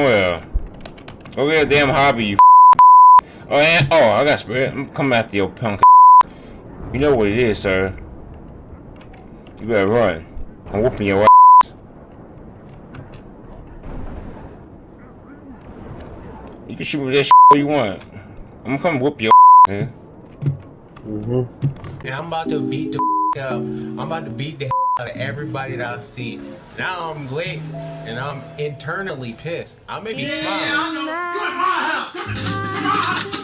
somewhere. Go get a damn hobby, you Oh, and, oh, I got spirit. I'm coming after your punk You know what it is, sir. You better run. I'm whooping your ass. You can shoot me that shit you want. I'm gonna come whoop your ass, man. Mm-hmm. And I'm about to beat the up. I'm about to beat the out of everybody that I see. Now I'm lit and I'm internally pissed. I may be yeah, smiling. I know. You're in my house. You're in my house.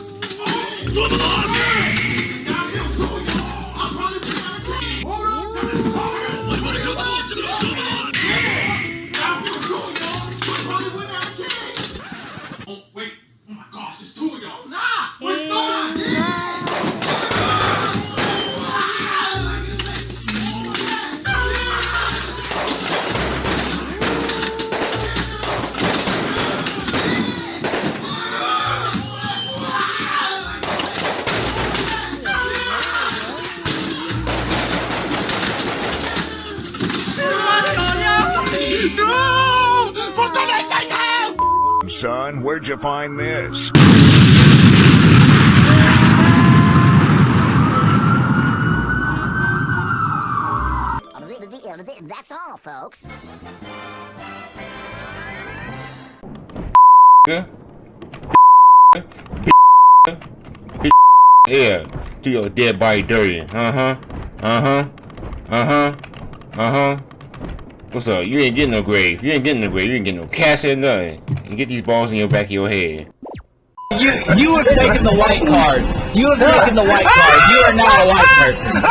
Son. Where'd you find this? That's all, folks. Yeah, do your dead body dirty. Uh-huh. Uh-huh. Uh-huh. Uh-huh. What's up? You ain't getting no grave. You ain't getting no grave. You ain't getting no casket, nothing. You get these balls in your back of your head. You you have taken the white card. You have taken the white card. You are not a white person.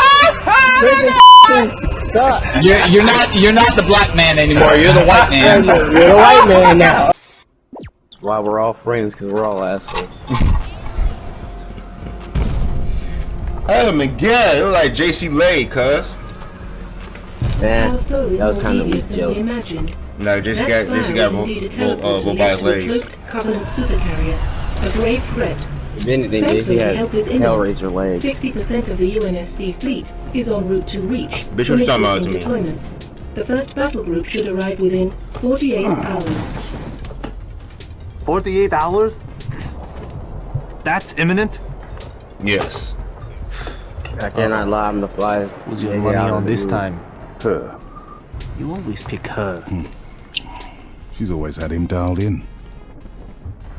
you're, you're not you're not the black man anymore. You're the white man. You're the white man now. That's why we're all friends, because we're all assholes. oh my god, it look like JC Lay, cuz. Yeah, that was kind of weak joke. No, just got just got uh, robotic legs. Covenant supercarrier, a grave threat. If anything, Thankfully, has Hellraiser legs. Sixty percent of the UNSC fleet is en route to Reach. Bitch, what's talking about to me? Deployments. The first battle group should arrive within 48 hours. 48 hours? That's imminent? Yes. I cannot lie, I'm the fly. Who's your money on this time? Her. You always pick her. Hmm. She's always had him dialed in.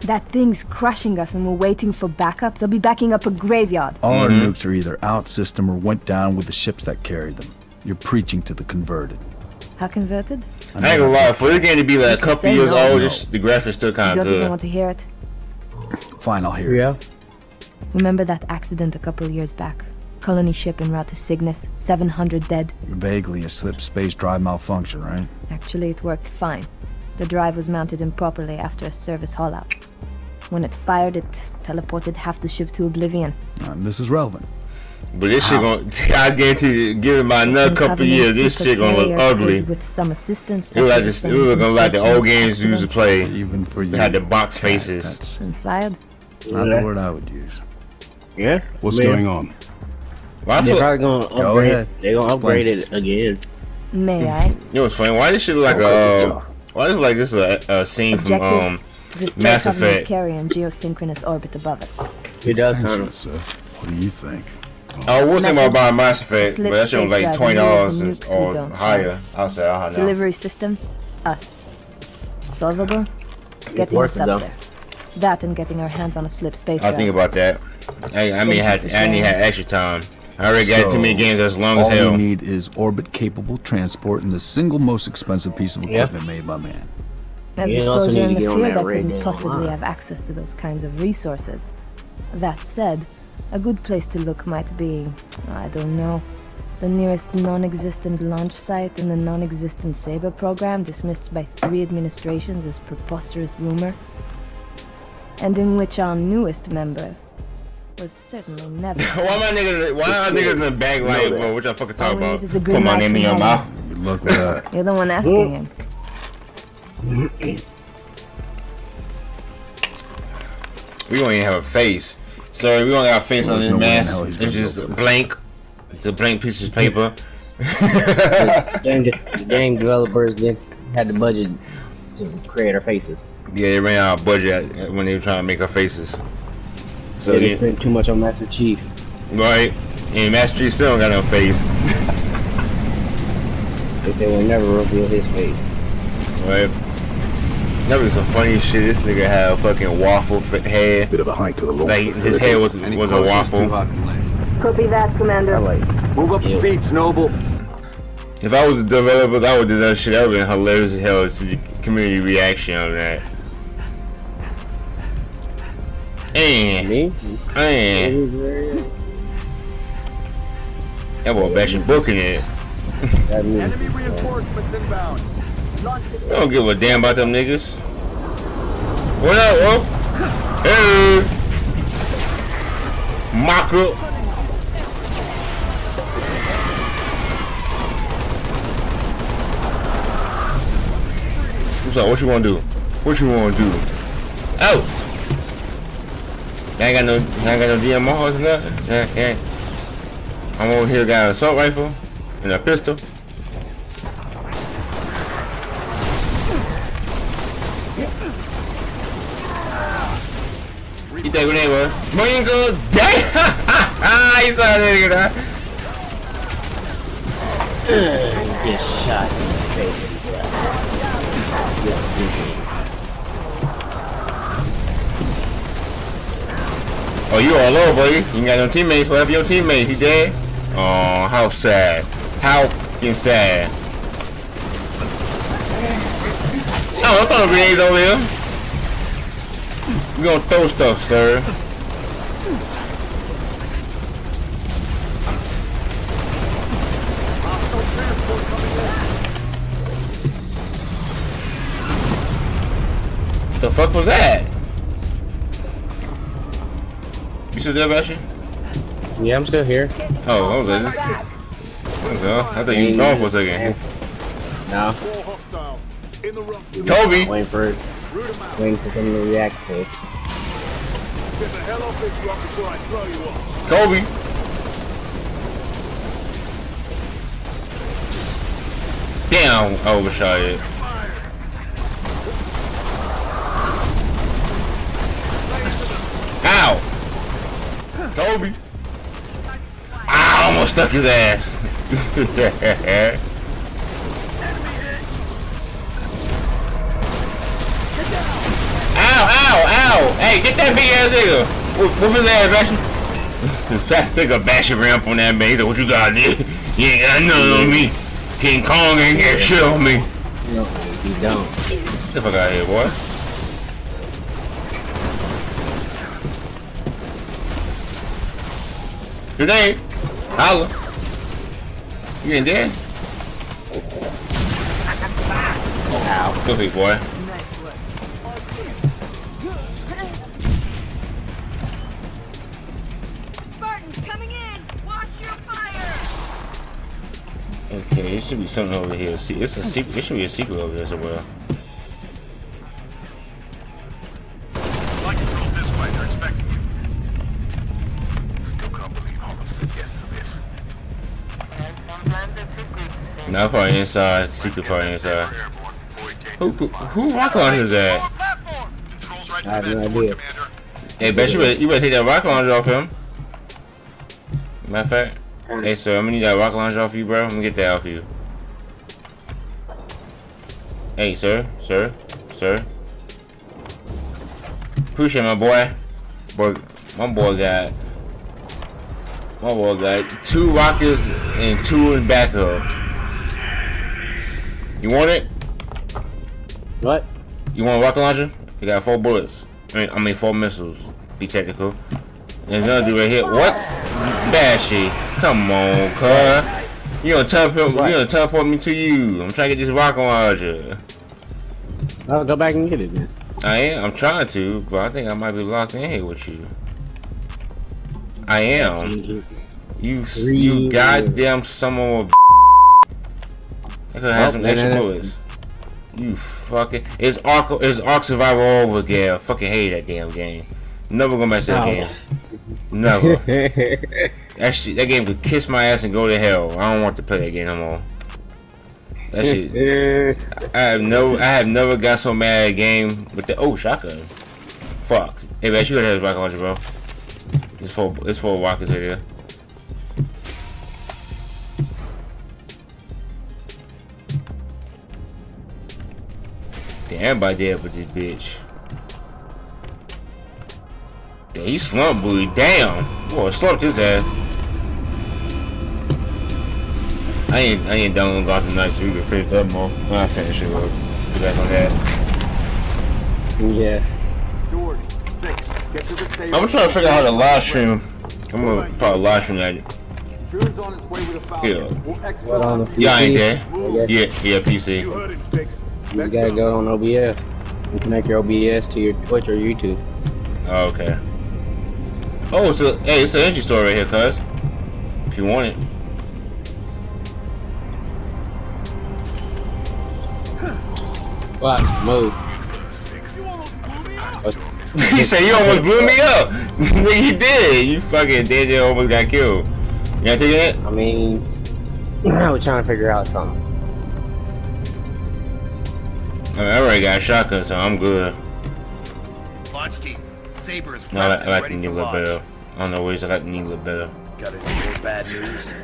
That thing's crushing us and we're waiting for backup. They'll be backing up a graveyard. All mm -hmm. our mm-hmm. nukes are either out system or went down with the ships that carried them. You're preaching to the converted. How converted? I, ain't gonna lie, for this game to be like a couple years no. old, just, the graphics still kind of good. Don't even want to hear it? Fine, I'll hear yeah. it. Yeah. Remember that accident a couple years back? Colony ship en route to Cygnus, 700 dead. Vaguely a slip space drive malfunction, right? Actually, it worked fine. The drive was mounted improperly after a service haulout. When it fired, it teleported half the ship to oblivion. And this is relevant. But this shit gonna, I guarantee you, give it my another couple years, this shit gonna look ugly. With some assistance. It look like this, it look like the old games you used to play. Even for you. Had the box faces. That's inspired. Not the word I would use. Yeah. What's going on? Well, they're probably gonna upgrade. Go they're gonna upgrade it again. May I? You know what's funny? Why this shit look like a? Uh, why does like this a, a scene Objective, from um this Mass Effect? carrier in geosynchronous orbit above us. It does kind of. What do you think? I was thinking about buying Mass Effect, but that shit was like twenty dollars or higher. I'll say I know. Delivery system, us. Solvable. Getting us up there. That and getting our hands on a slip space. I think about that. I, I mean, had I need had extra time. I already got so, too many games as long as hell. All we need is orbit-capable transport and the single most expensive piece of equipment yep. made by man. As you a soldier in the field, I couldn't possibly have access to those kinds of resources. That said, a good place to look might be, I don't know, the nearest non-existent launch site in the non-existent Saber program dismissed by three administrations as preposterous rumor, and in which our newest member, was certainly never. why my niggas? Why are niggas in the bag like, bro? What y'all fucking talk oh, about? Put my name in your mouth. Look that. You're the one asking him. we don't even have a face. Sorry, we don't got a face on this no mask. It's just blank. It's a blank piece of paper. the game, game developers didn't had the budget to create our faces. Yeah, they ran out of budget when they were trying to make our faces. So yeah, they spent too much on Master Chief. Right. And Master Chief still don't got no face. they will never reveal his face. Right. That was some funny shit. This nigga had a fucking waffle head. Bit of a hike to the launch like, His head was was a waffle. Copy that, Commander. Like, Move up yeah. the beats, Noble. If I was the developers, I would do that shit. That would have been hilarious as hell to see the community reaction on that. And, Me? and, that boy bashing booking it. Enemy reinforcements inbound. I don't give a damn about them niggas. What up, oh? Hey! Mock up. What's up? What you wanna do? What you wanna do? Oh! I ain't got no, I ain't got no DMRs or nothing. Yeah, yeah. I'm over here got an assault rifle and a pistol. Eat that grenade, bro. Moingo! Damn! he saw that nigga die. Get shot in the face. Oh, you all over, buddy. You ain't got no teammates. Happened your teammates, He dead? Oh, how sad. How fucking sad. Oh, I throw grenades over here. We gonna throw stuff, sir. The fuck was that? Still there, Bashy? Yeah, I'm still here. Oh, oh I was there. I thought you were gone for a second. No. Kobe! Waiting for it. Waiting for something to react to. Get the hell off this rock before I throw you off. Kobe! Damn, I overshot it. Kobe! I almost stuck his ass. Ow, ow, ow! Hey, get that big ass nigga! Whoop his ass, Bashy. That nigga bashing ramp on that man. What you got, nigga? You ain't got nothing on me. King Kong ain't got shit on me. No, he don't. Get the fuck out of here, boy. Name? Holla. You ain't dead? Ow. Good big boy. Okay, it should be something over here. See, it's a secret. It should be a secret over there somewhere. Now probably inside. Secret part inside. Who who, who rocket launcher is that? I have no idea. Hey, bet you better, you better take that rocket launcher off him. Matter of fact. Hey, sir, I'm gonna need that rocket launcher off you, bro. I'm gonna get that off you. Hey, sir, sir, sir. Appreciate my boy. Boy, my boy got. My boy got two rockets and two in backup. You want it? What? You want a rocket launcher? You got four bullets. I mean, I mean four missiles. Be technical. There's another dude right here. What? Bashy. Come on, cuz. You gonna teleport, you gonna teleport me to you. I'm trying to get this rocket launcher. I'll go back and get it then. I am. I'm trying to, but I think I might be locked in here with you. I am. You, you goddamn some of. I could have some extra bullets. You fucking. It's Ark. It's Ark Survival over again. I fucking hate that damn game. Never gonna match that game. Never. that shit, that game could kiss my ass and go to hell. I don't want to play that game no more. That shit. I have no. I have never got so mad at a game with the oh shotgun. Fuck. Hey man, you gotta have a rocket launcher, bro. It's for it's for walkers here. Damn, everybody dead with this bitch. Yeah, he slumped, boy. Damn. Boy, slumped his ass. I ain't I ain't done with Gotham Knights, so we can finish that more. When I finish it, we'll get back on that. Yeah. George, six. Get to the safe. I'm trying to figure out how to live stream. I'm gonna probably live stream that. Jun's on his way with a Falcon. Yeah. We'll exfil What on the Yeah, I ain't PC? there. Yeah, yeah, PC. You heard it, six. You gotta go. go on OBS. You connect your OBS to your Twitch or YouTube. Oh, okay. Oh, it's a hey, it's an entry store right here, cuz. If you want it. What? Move. he said you almost blew me up. You did. You fucking did. You almost got killed. You got taking it? I mean, I was trying to figure out something. I, mean, I already got a shotgun, so I'm good. Launch team. Saber is No, I, I like ready a little launch. better. I don't know ways I like to a little better. Got any more bad news?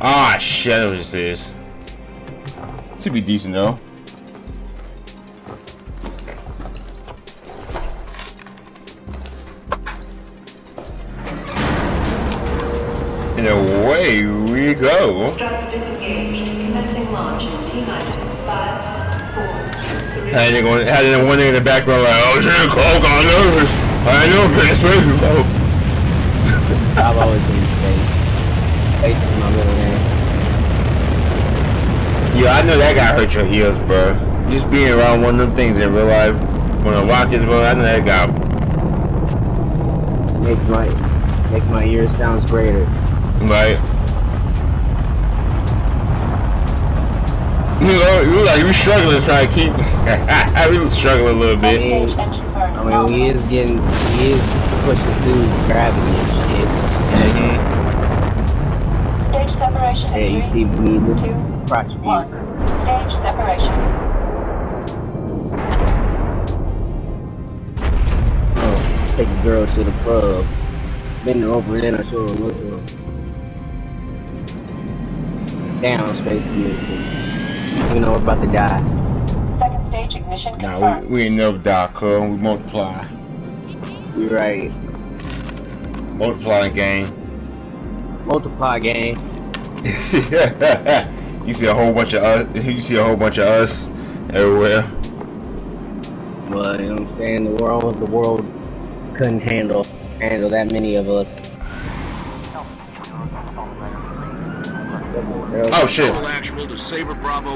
Ah, shit, I know what this is. Should be decent though. And away we go. Struts disengaged. Commencing launch in T minus five, four, Had they going, had that one thing in the background like, oh shit, Cole got nervous. I know been in space before. I've always been space. Space is my middle name. Yeah, I know that guy hurt your ears, bro. Just being around one of them things in real life, when the rockets, bro, I know that guy. Make my make my ears sounds greater. Right. You know, you like you struggling trying to keep. I was struggling a little I bit. mean, I mean, he is getting, he is pushing through gravity and Mhm. Stage separation. Yeah, you see me with two, crotch one. Stage separation. Oh, take a girl to the club. Bend her over then I show her look. Down, space music. You know we're about to die. Second stage ignition Nah, we, we ain't never die, cuz. We multiply. You right. Multiplying game. Multiply game. you see a whole bunch of us. You see a whole bunch of us everywhere. But you know what I'm saying? The world, the world couldn't handle handle that many of us. Oh shit! Actual to Saber Bravo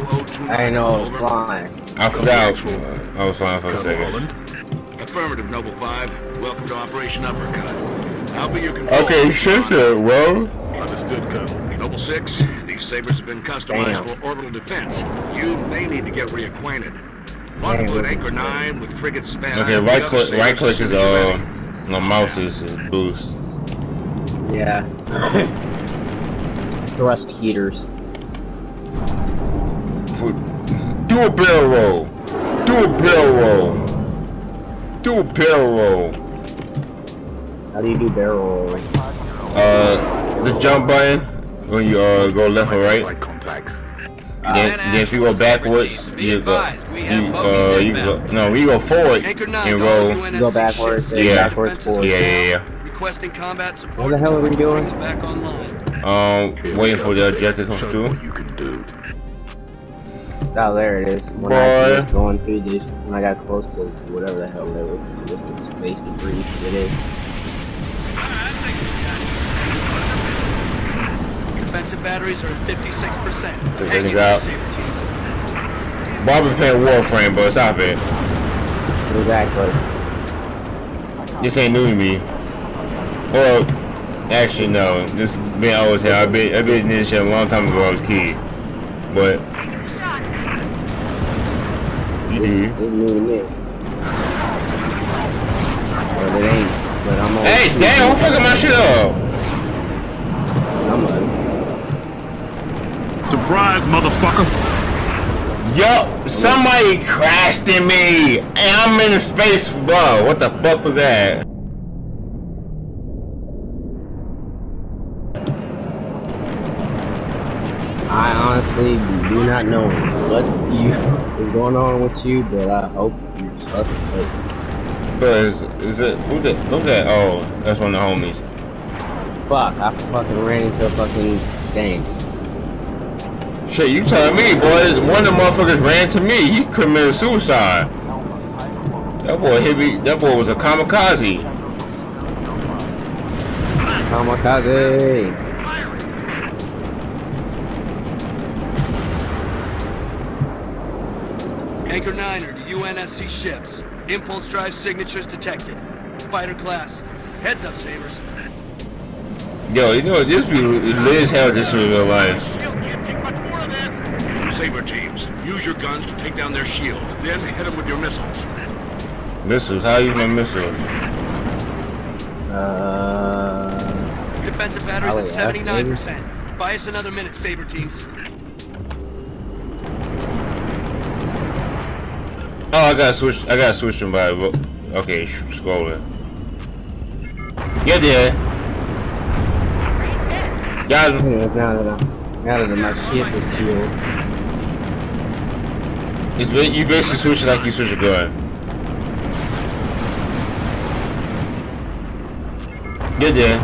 I know I was Over. flying. I forgot. I was fine for a second. Affirmative, Noble 5. Welcome to Operation Uppercut. I'll be your control. Okay, shit, shit, well. Understood, Colonel. Noble 6, these Sabers have been customized Damn. for orbital defense. You may need to get reacquainted. Want to Anchor 9 with Frigate Savannah. Okay, right click. Right click is uh, ready. my mouse is, is boost. Yeah. Thrust heaters. Put, do a barrel roll. Do a barrel roll. Do a barrel roll. How do you do barrel rolling? Uh, the jump button when you uh go left or right. Right contacts. Then, then if you go backwards, you go. You, uh, you go. No, we go forward and roll. You go backwards, then Yeah. backwards, forward. Yeah, yeah, yeah. Requesting combat support. What the hell are we doing? Back online. Um, waiting for the objective to come through. Oh, there it is. When I was going through this, when I got close to whatever the hell that was, this was space debris. It is. Defensive batteries are at 56%. Take Hang it out. there, Bob is playing Warframe, but stop it. Exactly. This ain't new to me. Well, actually, no. This been always here. I've been, I've been in this shit a long time ago. I was a kid. But. You do. It's new to me. But it ain't. But I'm on. Hey, damn, who fucking my shit up? I'm on. Surprise, motherfucker! Yo, somebody crashed in me, and I'm in a space. Bro, what the fuck was that? I honestly do not know what you is going on with you, but I hope you're safe. Bro, is, is it who the who that? Oh, that's one of the homies. Fuck, I fucking ran into a fucking game. Shit, you telling me, boy? One of the motherfuckers ran to me. He committed suicide. That boy hit me. That boy was a kamikaze. Kamikaze. Anchor 9 are UNSC ships. Impulse drive signatures detected. Fighter class. Heads up, Sabers. Yo, you know this be lit as hell just in real life. Saber teams, use your guns to take down their shields, then hit them with your missiles. Missiles? How are you use my missiles? Uh. Defensive batteries at 79%. Buy us another minute, Saber teams. Oh, I gotta switch. I gotta switch them by. Okay, scrolling. Get there. Got him. Yeah, now that I, now that my is healed. It's been, you basically switch it like you switch a gun. Get there.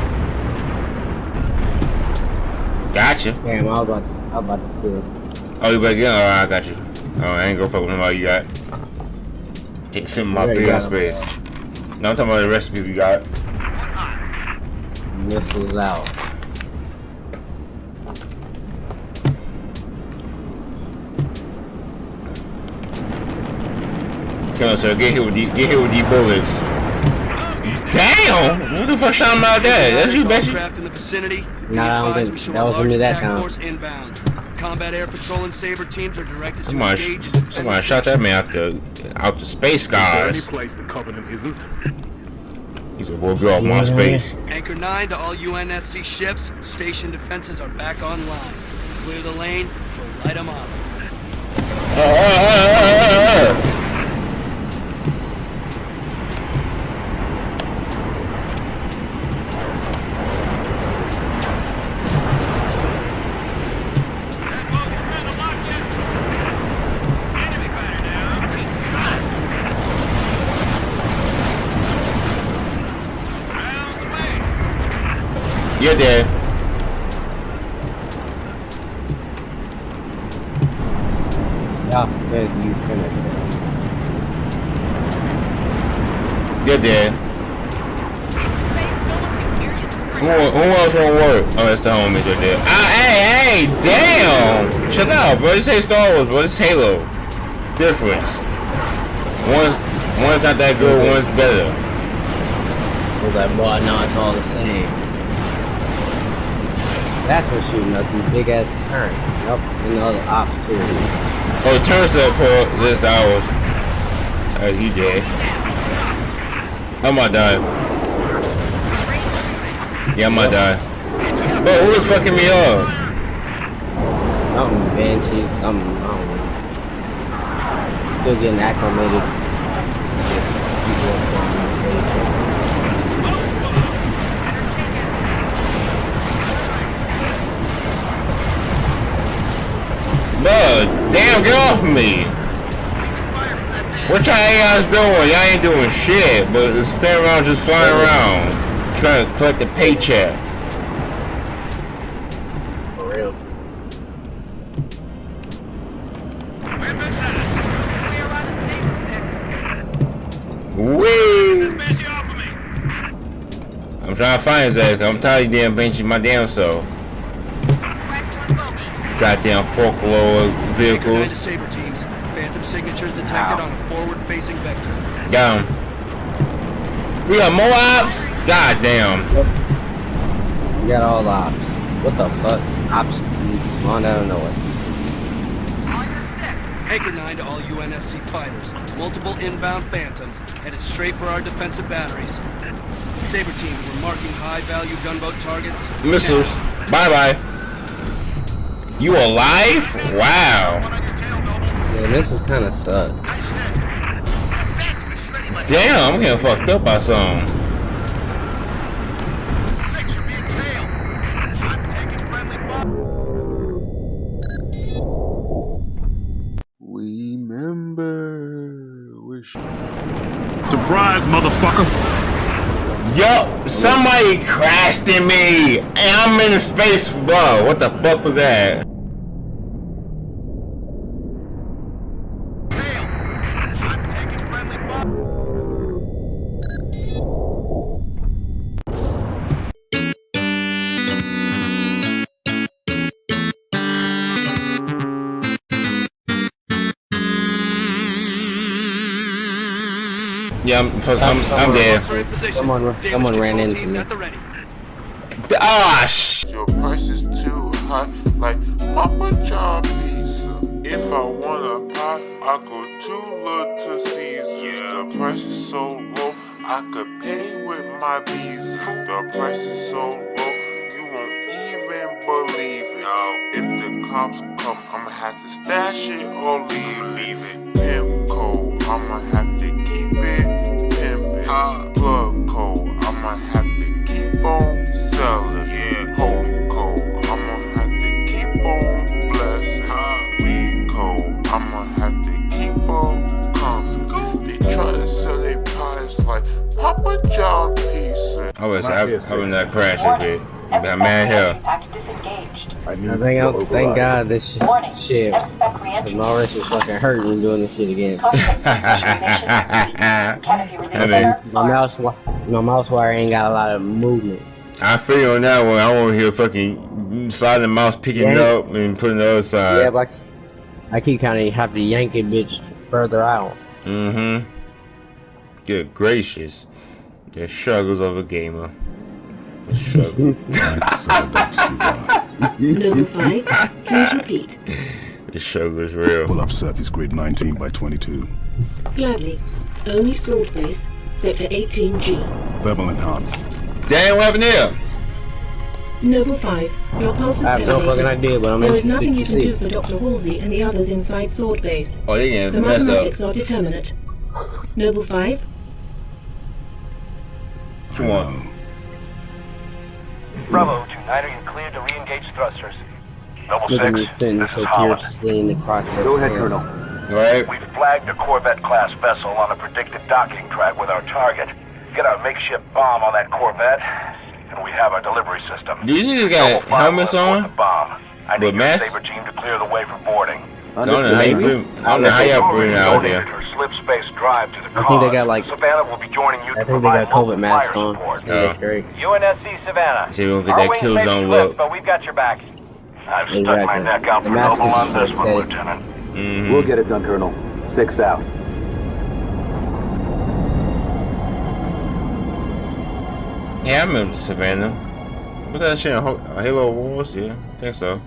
Gotcha. Damn, I was about to, I was about to kill. Oh, you better get Alright, I got you. Oh, I ain't gonna fuck with him all you got. Take some of my big space. Now I'm talking about the recipe we got. Missiles out. Come on, sir. Get hit with the get hit with these bullets. Damn! Who the fuck shot him out there? That's you, Bessie. in the vicinity. Nah, I don't think that was into that time. Force inbound. Combat air patrol and saber teams are directed somebody, to engage. Somebody shot that man out the out the space skies. Any place the Covenant isn't. He's a boy, get off my space. Anchor 9 to all UNSC ships. Station defenses are back online. Clear the lane. We'll light them up. Uh, uh, uh, You're. Yeah, good, you finished dead. Who, who else won't work? Oh, that's the homies right there. Ah, hey, hey, damn! Chill out, bro. This ain't Star Wars, bro. This Halo. It's different. One's, one's not that good, one's better. Was like, boy, no, it's all the same. That's what's shooting up these big ass turrets. Yep, and the other ops too. Oh, turns up for this hour. Uh, he dead. I might die. Yeah, I might die. Bro, who is fucking me up? Something banshee, something, I don't know. Still getting acclimated. Damn, get off me! What y'all AI's doing? Y'all ain't doing shit, but staying around just flying around. Trying to collect a paycheck. For real. Wee! I'm trying to find Zach. I'm tired of damn benching my damn self. Goddamn folklore vehicle. Anchor 9 to saber teams. Phantom signatures detected on a forward-facing vector. Got him. We got more ops? God damn. We got all the ops. What the fuck? Ops spawned out of nowhere. Anchor 9 to all UNSC fighters. Multiple inbound phantoms headed straight for our defensive batteries. Saber teams were marking high-value gunboat targets. Missiles. Bye bye. You alive? Wow. Yeah, this is kind of suck. Damn, I'm getting fucked up by something. Remember, wish. Surprise, motherfucker! Yo, somebody crashed in me, and I'm in a space. Bro, what the fuck was that? Yeah, I'm, I'm, I'm, I'm there. Someone, someone ran into me. Ah, sh Your price is too high, like Papa John pizza. If I want a pie, I go to Little Caesar. Yeah. Price is so low, I could pay with my visa. The price is so low, you won't even believe it. No. If the cops come, I'ma have to stash it or leave, leave it. Pimp code, I'ma have to keep it pimpin'. Plug code, I'ma have to keep on Papa John pizza. I was I, I was not crashing, bitch. That man here. I think I'm, thank God this shit, shit cause my wrist was fucking hurting doing this shit again. my mouse, my mouse wire ain't got a lot of movement. I feel on that one. I want to hear fucking sliding the mouse, picking it Yeah. up, and putting the other side. Yeah, but I keep kind of have to yank it bitch further out. Mm-hmm. Good gracious. The struggles of a gamer. The struggle. Noble 5, please repeat. the struggle is real. Pull up surface grid 19 by 22. Gladly. ONI Sword Base, Sector 18G. Thermal enhance. Damn, what happened there? Noble 5, your pulse is I have no fucking idea, but I'm There is nothing you can see. do for Dr. Halsey and the others inside Sword Base. Oh, they The getting messed up. mathematics are determinate. Noble 5, What you want? Bravo, tonight are you cleared to re-engage thrusters? Noble Look 6, this is Holland. fiercely in the crotch. Go ahead, Colonel. Right. We've flagged a Corvette-class vessel on a predicted docking track with our target. Get our makeshift bomb on that Corvette, and we have our delivery system. These niggas got helmets on? Bomb. I With need your masks? Saber team to clear the way for boarding. I don't know how you bring, I don't know how y'all bring it out there. Slip space drive to the I think they got like, Savannah will be joining you I think they got local COVID masks on. support. I think great. UNSC Savannah. See, we don't get that wings kill zone look. but we've got your back. I've stuck my neck out The for mask Noble is on this so one, steady. Lieutenant. Mm-hmm. We'll get it done, Colonel. Six out. Yeah, I remember Savannah. What's that shit? Ho- Halo Wars? Yeah, I think so.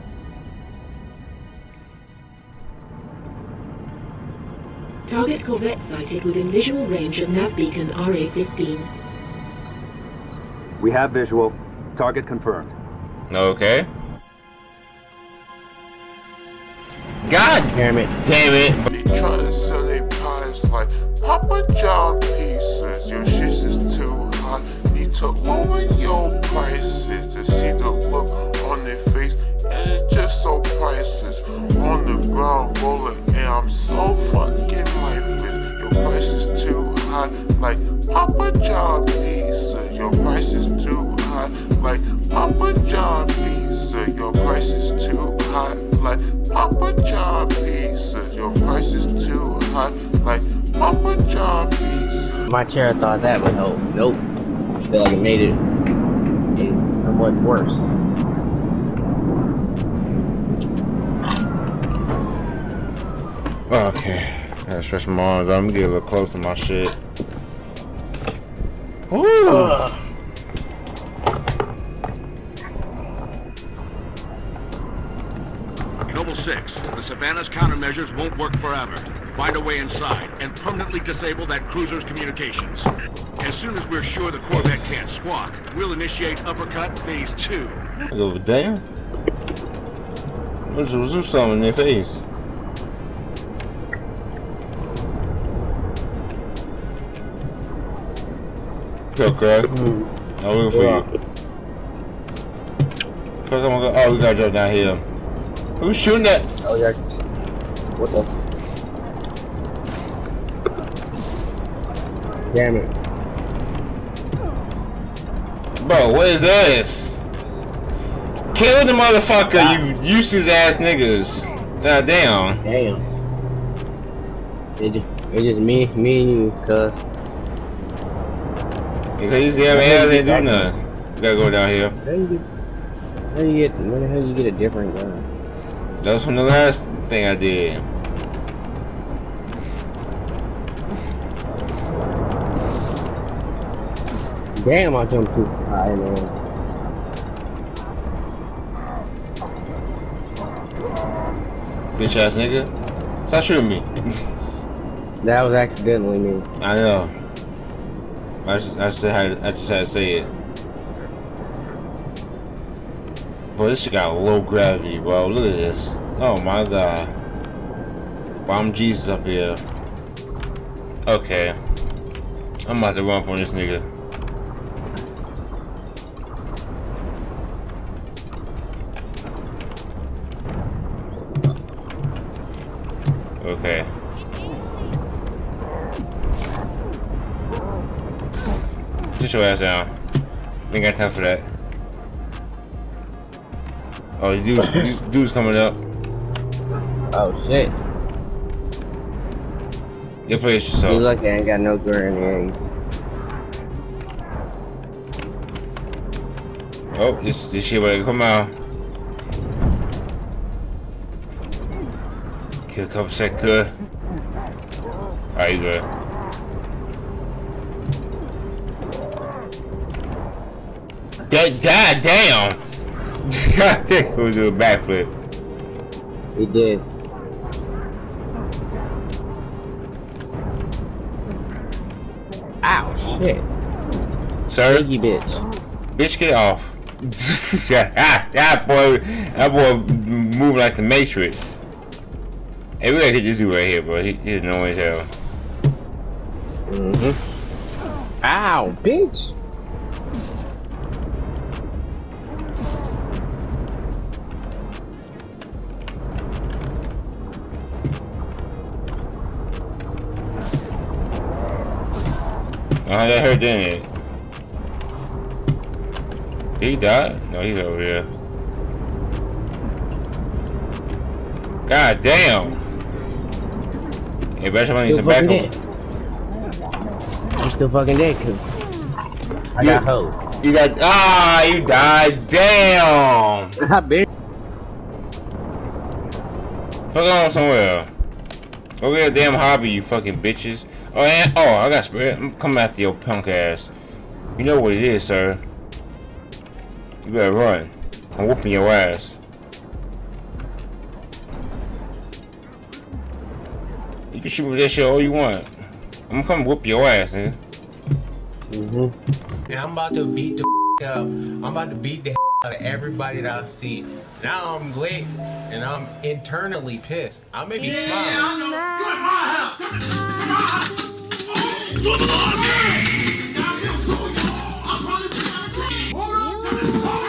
Target Corvette sighted within visual range of nav beacon RA-15. We have visual. Target confirmed. Okay. God damn it. Damn it. They try to sell their pies like Papa John pieces. Your shit is too high. Need to lower your prices to see the look on their face. And just so priceless. On the ground rolling, and I'm so fucking lifeless. Your price is too high, like Papa John pizza. Your price is too high, like Papa John pizza. Your price is too high, like Papa John pizza. Your price is too high, like Papa John pizza. My chair thought that would help. Nope. I feel like it made it, made somewhat worse. Okay. Gotta stretch my arms. I'm gonna get a little close to my shit. Ooh. Noble 6, the Savannah's countermeasures won't work forever. Find a way inside and permanently disable that cruiser's communications. As soon as we're sure the Corvette can't squawk, we'll initiate Uppercut Phase 2. Over there. Let's do something in their face. Okay. Mm. I'm looking for yeah. you. Fuck, I'm go. Oh, we gotta jump down here. Who's shooting that? Oh, yeah. What the? Damn it. Bro, what is this? Kill the motherfucker, you useless ass niggas. God damn. Damn. It just, it just me, me and you, cuz. Because you haven't had to do nothing. You gotta go down here. How you get, how you get, where the hell you get a different gun? That was from the last thing I did. Damn, I jumped too high, man. Bitch ass nigga. Stop shooting me. that was accidentally me. I know. I just, I just had, I just had to say it. Bro, this shit got low gravity, bro. Look at this. Oh my god. Bomb Jesus up here. Okay. I'm about to run up on this nigga. Dude's, dude's coming up. Oh shit. You place yourself. You lucky I ain't got no grenade. Eh? Oh, this this shit better come out. Kill a couple sec good. Alright, good. That god damn! God damn, we do a backflip. He did. Ow, shit. Sir? Piggy bitch. Bitch, get off. yeah, that boy, that boy move like the Matrix. Hey, we gotta hit this dude right here, bro. He, he's annoying as hell. Mm-hmm. Ow, bitch! Oh, that hurt, didn't it? He died? No, he's over here. God damn! Hey, better I need some backup. I'm still fucking dead, cause I you, got hope. You got ah, you died. Damn. I bet. Hook on somewhere. Go get a damn hobby, you fucking bitches. Oh, and oh, I got spirit. I'm coming after your punk ass. You know what it is, sir. You better run. I'm whooping your ass. You can shoot me that shit all you want. I'm gonna come whoop your ass, nigga. Mm-hmm. And I'm about to beat the up. I'm about to beat the out of everybody that I see. Now I'm lit and I'm internally pissed. I may be yeah, smiling. I know. You're in my house. 抓！捉住他！抓！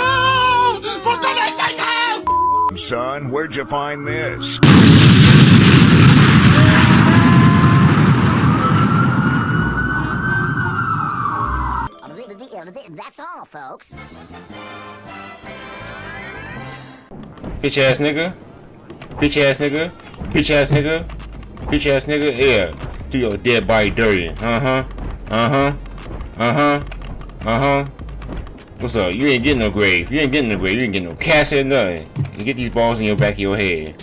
Come on. son. Where'd you find this? That's all, folks. Bitch ass nigga. Bitch ass nigga. Bitch ass nigga. Bitch ass nigga. Yeah. Do your dead body dirty. Uh huh. Uh huh. Uh huh. Uh huh. What's up? You ain't getting no grave. You ain't getting no grave. You ain't getting no cash or nothing. You get these balls in your back of your head.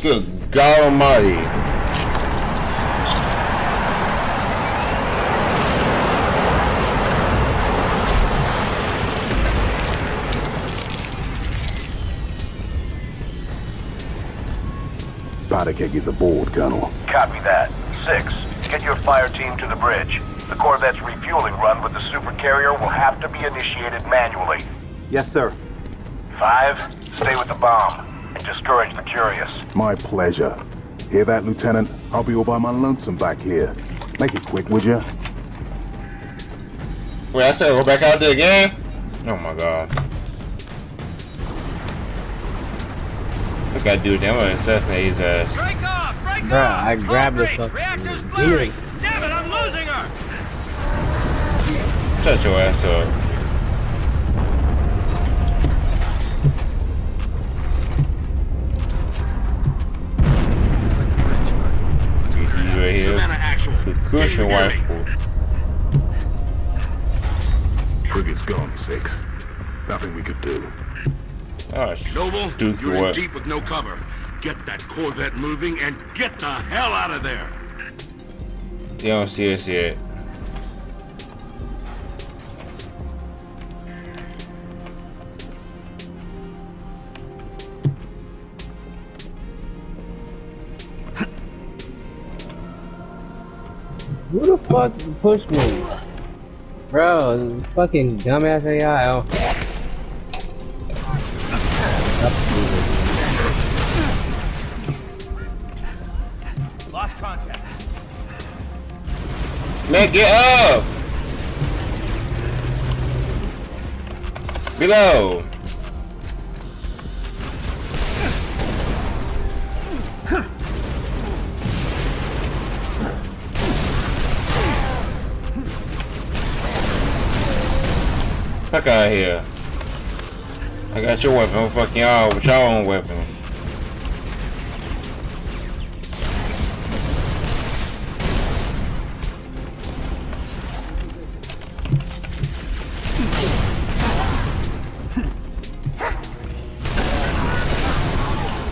Good God Almighty. Powder keg is aboard, Colonel. Copy that. Six, get your fire team to the bridge. The Corvette's refueling run with the super carrier will have to be initiated manually. Yes, sir. Five, stay with the bomb and discourage the curious. My pleasure. Hear that, Lieutenant? I'll be all by my lonesome back here. Make it quick, would ya? Wait, I said go back out there again? Oh my god. Look at that dude, I'm gonna assassinate his ass. Break off! Break Bruh, off! I grabbed the fucking Reactor's blurry! Damn it, I'm losing her! Shut your ass up. right here. Cushion rifle. Frigate's gone, Six. Nothing we could do. Oh, Noble, Duke, you're in what? deep with no cover. Get that Corvette moving and get the hell out of there. You don't see us yet. Fuck pushed me? Bro, fucking dumbass AI. Oh. Lost contact. Man, get up! Below! Fuck out of here. I got your weapon. I'm fucking y'all with y'all own weapon.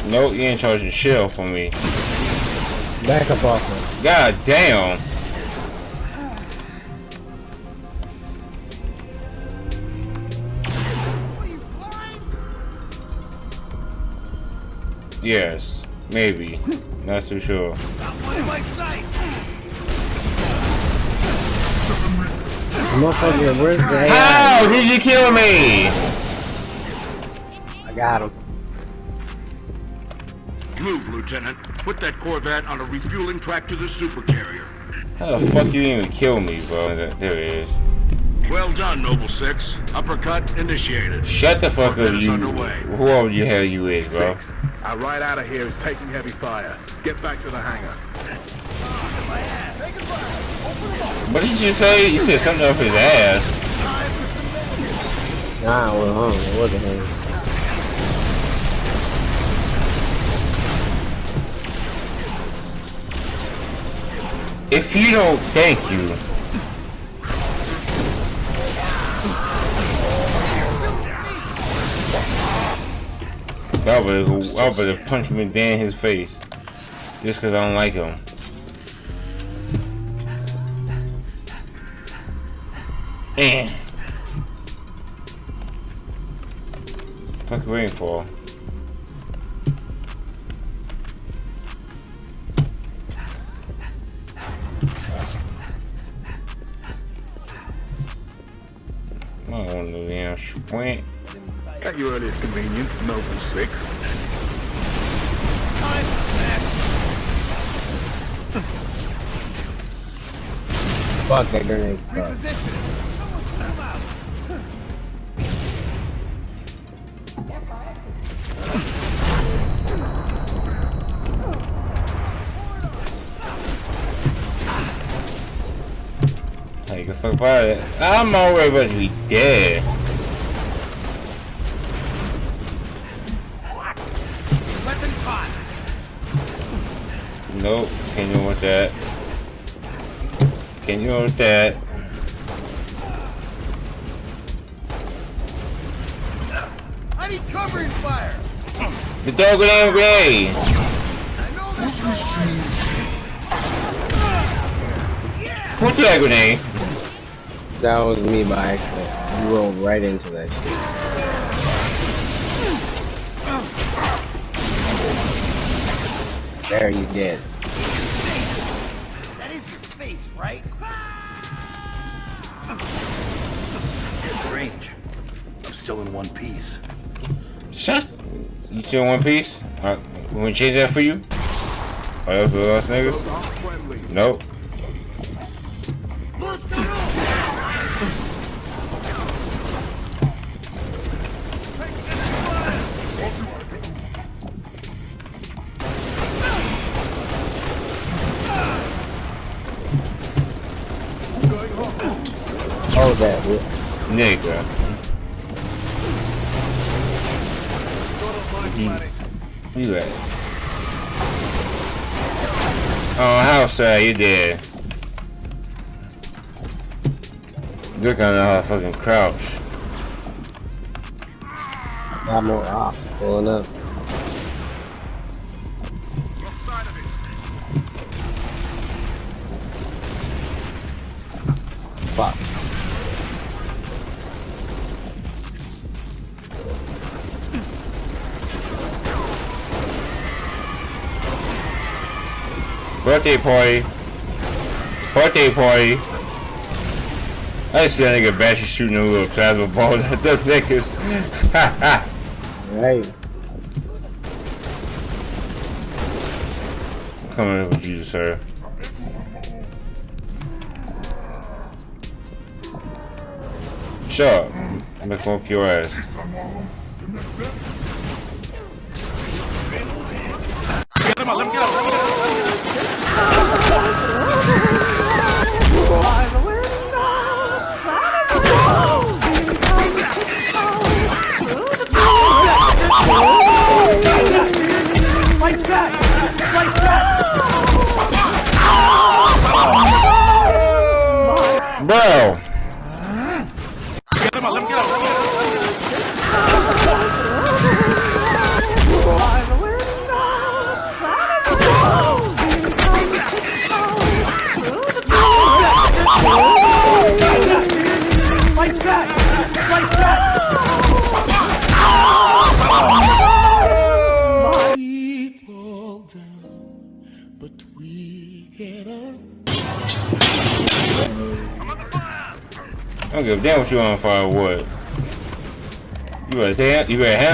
Nope, you ain't charging shell for me. Back up off me. God damn. Yes, maybe. Not too sure. Motherfucker, where's the How did you kill me? I got him. Move, Lieutenant. Put that Corvette on a refueling track to the super carrier. How the fuck you even kill me, bro? There it is. Well done, Noble Six. Uppercut initiated. Shut the fuck up, you. underway. Whoever the hell you is, bro. Six. Our right out of here is taking heavy fire. Get back to the hangar. What did you say? You said something up his ass. Nah, well, hold on. What the hell? If you don't, thank you. I would I would have punched him in his face. Just because I don't like him. Man. Fuck you waiting for? I don't want no damn sprint. At your earliest convenience, Noble Six. Fuck that grenade. Fuck. Like the fuck about it. I'm already about to be dead. Can you with that. Can you with that. I need covering fire. The dog grenade grenade. Put that grenade. That was me by accident. You rolled right into that shit. There you did. Still in one piece. Shut. You still in one piece? Uh, we gonna change that for you? Oh, that's for us niggas? Nope. Oh, that. Nigga. You at? Oh, how sad you did. Look at how fucking crouch. More off pulling up. Birthday party. Birthday party. I see that nigga Bashy shooting a little plasma ball at them niggas. right. Coming in with you, sir. Shut up. I'm gonna your ass.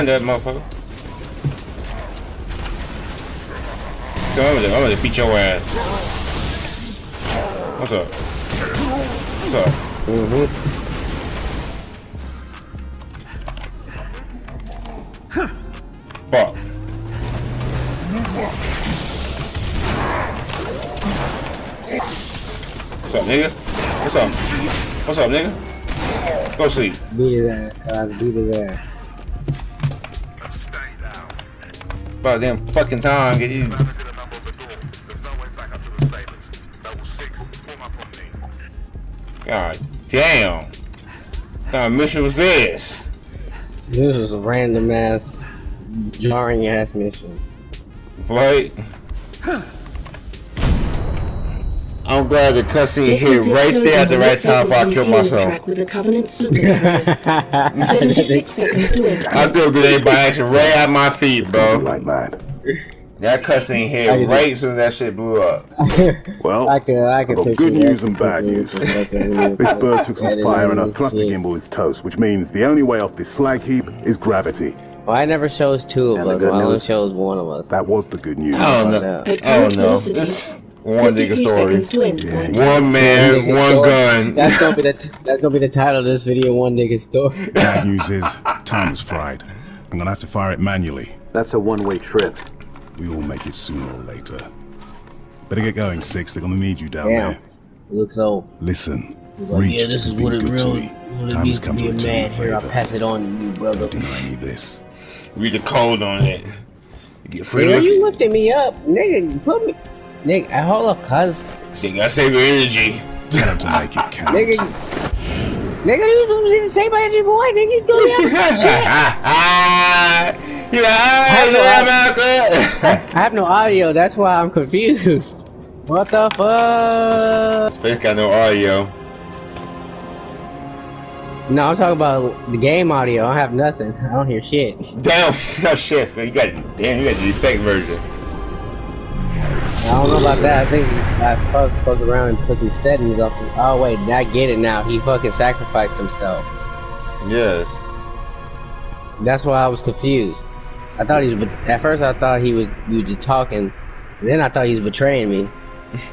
You that motherfucker. Come on, I'm gonna, I'm gonna beat your ass. What's up? What's up? Mm-hmm. Fuck. What's up, nigga? What's up? What's up, nigga? Go sleep. Beat his ass. Beat his ass. About damn fucking time. Get these. God damn. What kind of mission was this? This was a random ass, jarring ass mission. Right? I'm glad the cussing hit right there at the right time before I System killed myself. track With the Covenant Superhighway. 76 seconds to enter. I threw a grenade by accident right at my feet, bro. Like that. That cutscene I hit right as soon as that shit blew up. Well, I could, I I've could got good that. news and bad news. This bird took some fire and our and thruster shit. gimbal is toast, which means the only way off this slag heap is gravity. Well, I never chose two of And us. I only news? chose one of us. That was the good news. I don't know. I don't know. Velocity, This one nigga 53 seconds to story. end. One man, Nigga one gun. That's gonna be the t- that's gonna be the title of this video. One nigga story. Bad news is, time is fried. I'm gonna have to fire it manually. That's a one-way trip. We all make it sooner or later. Better get going, Six. They're gonna need you down Damn. there. Looks old. Listen, like, Reach yeah, this has is been what it good to me. Time means has come to to be a return man. the Here, I favor. pass it on to you, brother. Don't Deny me this. Read the code on it. You get free Nigga, look. you lifted me up, nigga. Put me, Nick, I hold up, cuz. Nigga, I save your energy. Time to make it count. Nigga, nigga, you do the same energy boy. Nigga, you do that shit. You're like, I, I have no audio. That's why I'm confused. What the fuck? Space got no audio. No, I'm talking about the game audio. I have nothing. I don't hear shit. Damn, no shit, man. You got damn, you got the effect version. I don't know about that. I think I fucked fuck around and put some settings up. Oh wait, I get it now. He fucking sacrificed himself. Yes. That's why I was confused. I thought he was. At first, I thought he was. You just talking. Then I thought he was betraying me.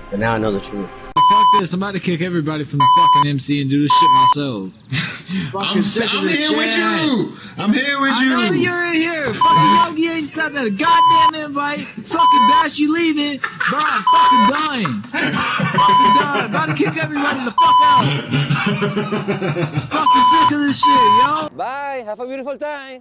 But now I know the truth. Fuck this! I'm about to kick everybody from the fucking MC and do this shit myself. I'm, I'm here shit. with you. I'm here with you. I know you're in here. Fucking Yogi ain't sent a goddamn invite. Fucking Bash, you leaving? Bro, I'm fucking dying. fucking dying. About to kick everybody the fuck out. fucking sick of this shit, yo. Bye. Have a beautiful time.